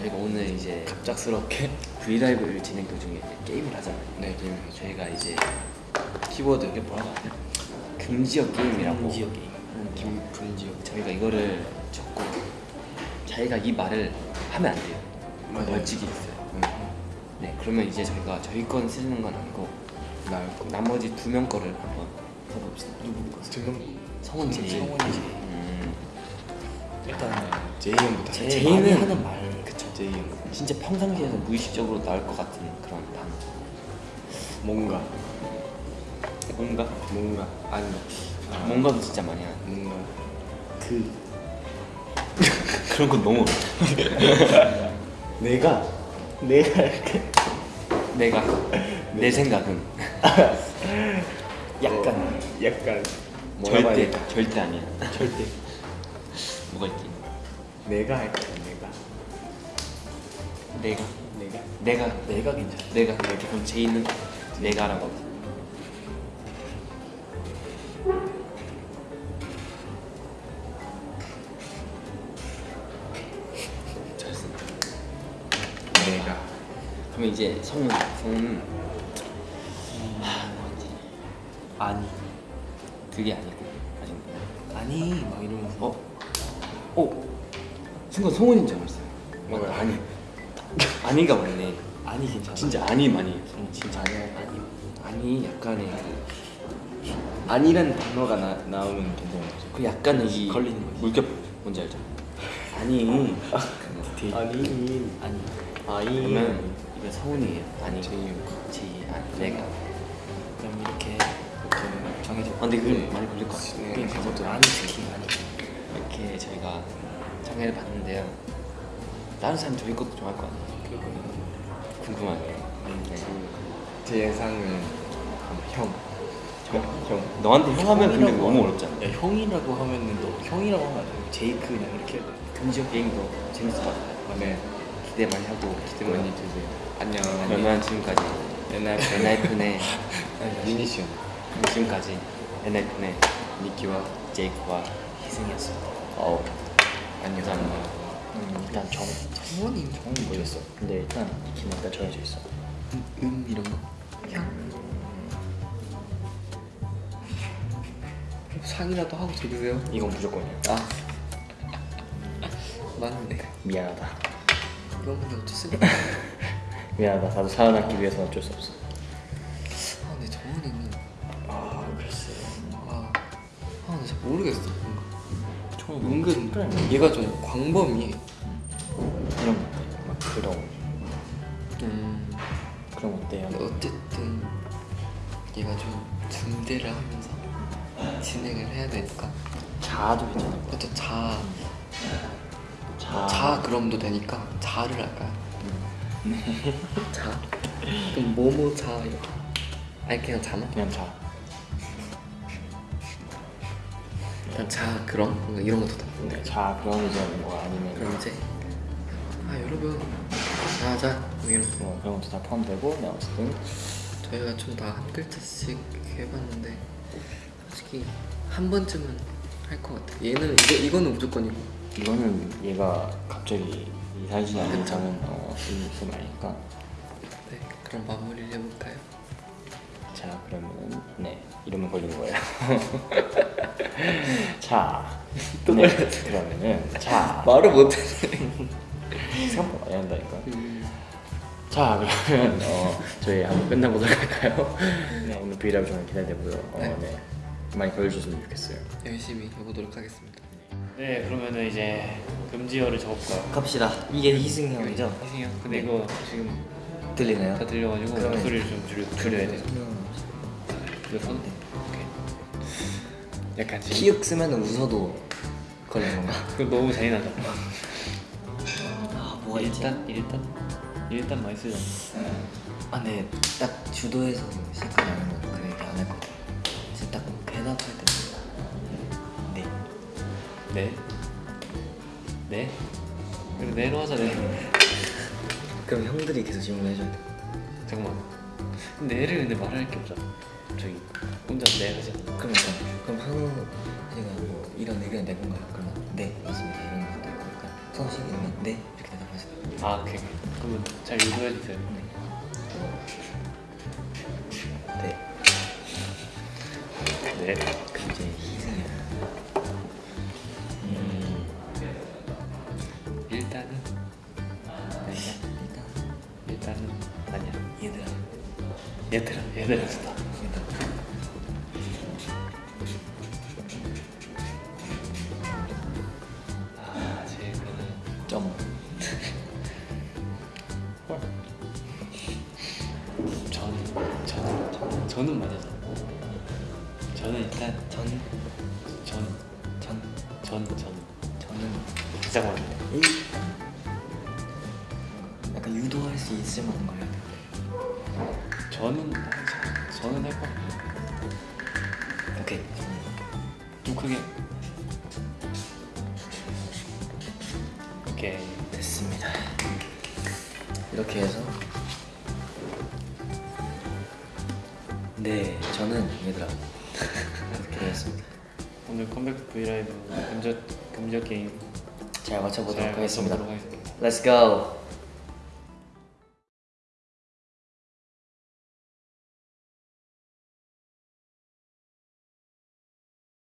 저희가 오늘 이제 갑작스럽게 브이라이브를 진행 도중에 게임을 하잖아요. 네, 게임을 저희가 이제 키워드 이게 뭐라고 하죠? 금지어 게임이라고. 금지어 게임 김 금지어 저희가 이거를 적고 자기가 이 말을 하면 안 돼요. 맞아요. 벌칙이 있어요. 네, 그러면 이제 저희가 저희 건 쓰는 건 아니고 나을 거 나머지 두 명 거를 한번 써봅시다. 누구 거? 두명 성원 제이. 성원이 제이. 음, 일단 제이 형부터 제- 제이는- 하는 말 형 진짜 평상시에서 무의식적으로 나올 것 같은 그런 단어. 뭔가 뭔가? 뭔가 아니 아, 뭔가도 진짜 많이 하는. 뭔가 그 그런 건 너무 내가 내가 이렇게 내가 내 생각은 약간 어. 약간 절대? 절대 아니야. 절대 뭐가 있지? 내가 할까 내가 내가 내가 내가 괜찮아 내가 그럼 제이는 내가라고. 하지. 잘 쓴다. 내가 그럼 이제 성은 성은 하 뭐지? 아니 그게 아니고 아직 아니 막 이러면서 어? 어? 순간 성훈인 줄 알았어요. 뭐야? 맞다 아니 아니가 맞네. 아니 괜찮아. 진짜 아니 많이. 응, 진짜 아니야. 아니. 아니 약간의 그, 아니라는 단어가 나, 나오면 괜찮은 거죠 그 약간의 이 걸리는 거지. 물결 뭔지 알죠? 아니. 아니. 아니. 아니. 그러면 이거 성훈이에요. 아니. 제이 제이 아니. 내가. 그럼 이렇게 이렇게 정해져 아, 근데 그건 많이 걸릴 것 같아요. 네, 그것도 아니 특히 아니. 이렇게 저희가 장애를 봤는데요. 다른 사람 저희 것도 좋아할 거 아니에요? 궁금하네요. 네. 제 예상은 형. 형. 형. 너한테 형 하면 근데 너무 하면- 어렵잖아. 야, 형이라고 하면은 너 형이라고 하면 안 돼. 제이크 그냥 이렇게 해야 돼. 금지어 게임도 재밌을 것 같아요. 아, 네. 기대 많이 하고 기대 많이 주세요. 안녕. 그러면 지금까지 엔하이픈의 유니시 형. 지금까지 엔하이픈의 니키와 제이크와 희승이었습니다. 어. 안녕. 감사합니다. 음, 일단 정 성원이 정은 모르겠어. 근데 일단 키는 일단 정해져 있어. 음, 음 이런 거. 상이라도 하고 들으세요. 이건 무조건이야. 아. 맞네. 미안하다. 이건 근데 어쩌습니까? 미안하다. 나도 살아남기 위해서는 어쩔 수 없어. 아 근데 정원이는 아 글쎄. 아, 아 근데 잘 모르겠어. 은근 얘가 좀 광범위해. 이런 거 어때? 막 그런 음. 그런? 근데 어쨌든 얘가 좀 중대를 하면서 진행을 해야 되니까 자아도 괜찮을 것 그것도 자, 같아. 자 그럼도 되니까 자를 할까요? 자? 그럼 뭐뭐 자 이렇게 아니 그냥 자나? 그냥 자. 일단 자 그럼? 뭔가 이런 것도 다 네, 자 그럼 이제 뭐 아니면 그럼 이제 아 여러분. 자자. 뭐 이런 거 뭐 그런 것도 다 포함되고 네, 어쨌든. 저희가 좀 다 한 글자씩 해봤는데 솔직히 한 번쯤은 할 것 같아 얘는 이거, 이거는 무조건이고. 이거는 얘가 갑자기 이사해지지 않는. 이상은 어, 있을 말이니까. 네 그럼 마무리를 해볼까요? 자 그러면은 네 이러면 걸리는 거예요 자 네, 그러면은 자 말을 못해 생각보다 많이 한다니까 자 그러면 어, 저희 한번 끝나보도록 할까요? 네 오늘 브이라이브 정말 기대되고요 어, 네. 네. 많이 걸려주셨으면 좋겠어요 열심히 해보도록 하겠습니다 네 그러면은 이제 금지어를 적어볼까요? 갑시다. 이게 희승이 형이죠? 희승이 형 근데 이거 지금 들리나요? 다 들려가지고 그러면- 목소리를 좀 줄여, 줄여야 돼요 이거 손 약간 지금 키읔 쓰면 웃어도 걸리는 건가? 그거 너무 잔인하다 아 일단 일단 일단 많이 쓰잖아 아, 네. 딱 주도해서 시작하지 않으면 그 얘기 안할것 같아요. 진짜 딱 대답할 때. 네. 네? 네? 그래 네로 하자 네 그럼 형들이 계속 질문을 해줘야 돼. 잠깐만 근데 네를 근데 말할 게 없잖아. 저기 혼자 네 하자 저, 그럼 한우 제가 뭐 이런 의견 내건가요? 그러면 네 맞습니다. 이런 것도 있고 약간 성식 이러면 네 이렇게 대답하세요. 아 오케이. 그러면 잘 유도해 주세요? 네. 네. 그럼 이제 얘들아 얘들아 점. 저는 맞아요 저는 일단 전. 전 전. 전, 전. 저는 많은데 일. 약간 유도할 수 있을 만한 걸 해야 돼. 저는 저- 저는 할것 같아요 오케이. 좀 크게 오케이 됐습니다. 이렇게 해서 네 저는 얘들아 이렇게 되었습니다. 오늘 컴백 브이라이브 금저 금저 게임 잘 맞춰보도록 잘 하겠습니다. 하겠습니다 Let's go.